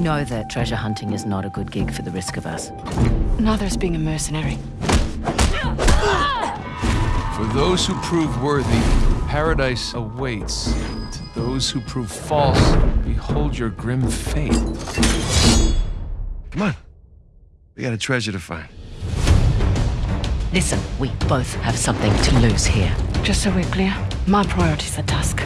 know that treasure hunting is not a good gig for the risk of us. Neither is being a mercenary. For those who prove worthy, paradise awaits. To those who prove false, behold your grim fate. Come on. We got a treasure to find. Listen, we both have something to lose here. Just so we're clear, my priorities are Tusk.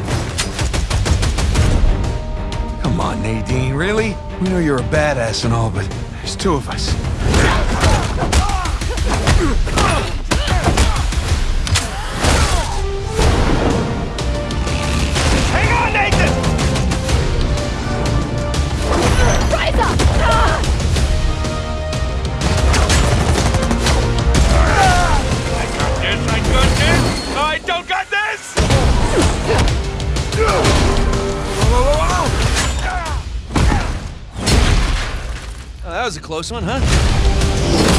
Nadine, really? We know you're a badass and all, but there's two of us. Hang on, Oh, that was a close one, huh?